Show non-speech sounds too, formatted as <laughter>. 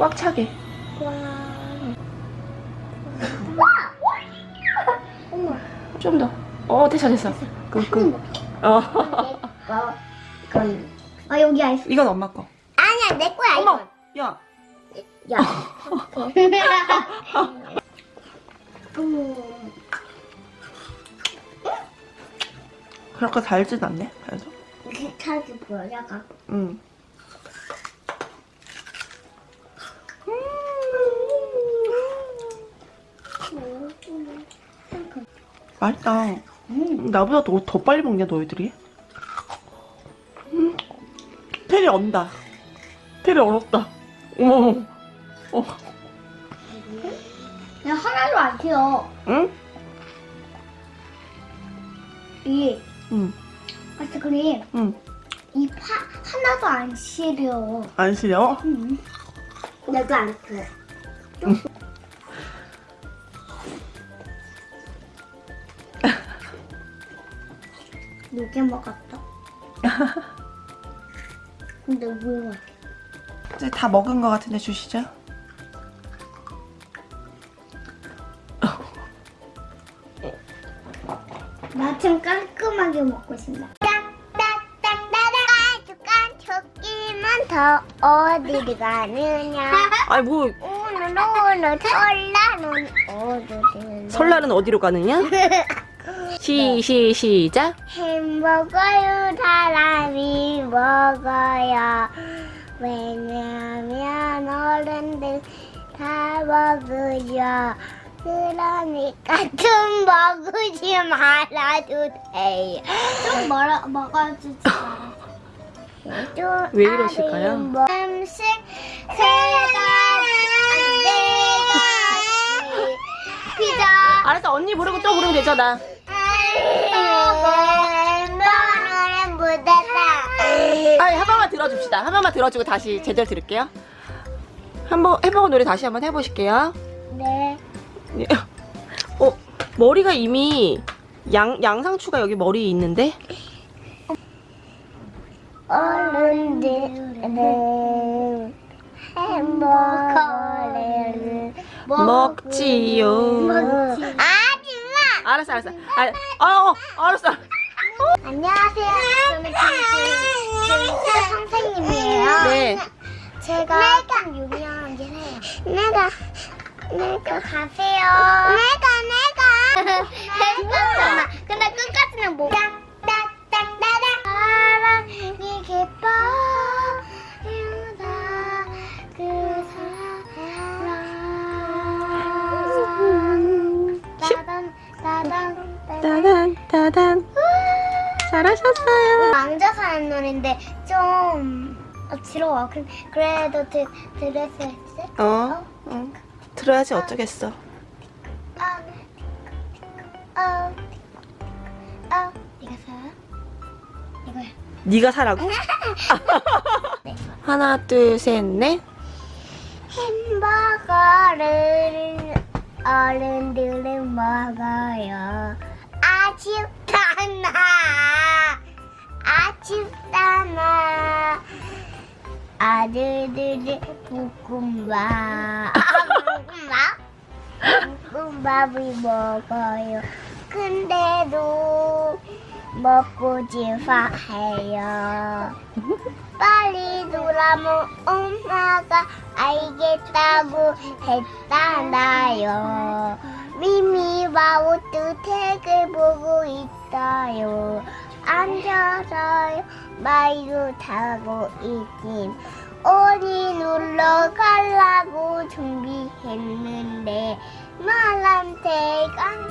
꽉 차게. 어머. 좀 더. 어, 됐어, 됐어. 그, 그. 어. 이건 아 여기 아이스. 이건 엄마 거. 아니야 내 거야! 야! 이건. 야. 음. 그렇게 달진 않네, 그래도. 비슷하게 보여 약간. 응. 맛있다. 음. 나보다 더, 더 빨리 먹냐, 너희들이? 음. 테리 언다. 테리 얼었다. 어머. 어. 그냥 하나도 안 튀어. 응? 이 응. 아이스크림 응. 이 파 하나도 안 시려. 안 시려? 응. 나도 안 튀어. 이게 먹었다. <laughs> 근데 왜? 이제 다 먹은 것 같은데 주시죠? 나 좀 깔끔하게 먹고 싶다. 토끼만 더 어디를 가느냐? 아니 뭐 오늘 오늘 설날은 어디를? 설날은 어디로 가느냐? <laughs> 시, 시, 시작. 햄버거요 사람이 먹어요. 왜냐면 어른들 다 먹으죠. 그러니까 좀 먹으지 말아도 돼요. 좀 먹어, 먹어주지 말아요. 왜 이러실까요? 음식 세다 피자 알았어 언니 부르고 또 부르면 되잖아. 너는 묻었다. 아니 한 번만 들어줍시다. 한 번만 들어주고 다시 제대로 들을게요. 한번 해보고 노래 다시 한번 해보실게요. 네. 예. 어 머리가 이미 양 양상추가 여기 머리에 있는데 어른들은 햄버거를 먹지요. 먹지. 하지마. 알았어 알았어. 아, 어, 어 알았어. 안녕하세요. 저는 김수 선생님이에요. 네. 제가 좀 유명한 게 해요. 내가 내가 가세요. 내가 내가. <laughs> 잠깐만. 근데 끝까지는 못. 따단 따단. 잘하셨어요. 앉아서 하는 노래인데 좀 어지러워. 그, 그래도 드, 수 있어? 어, 어. 들어야지 어쩌겠어. 아, 아, 아, 네가 사? 이거야. 네가 사라고? <laughs> 하나 둘셋 넷. 햄버거를 어른들은 먹어요. 아쉽다나, 아쉽다나. 아들들이 볶음밥. 아, 볶음밥? 볶음밥을 먹어요. 근데도 먹고 싶어해요. 빨리 돌아면 엄마가 알겠다고 했잖아요. 미미 마우트 책을 보고 있어요. 앉아서 마이로 타고 있긴 어디 놀러 가려고 준비했는데 말한테 간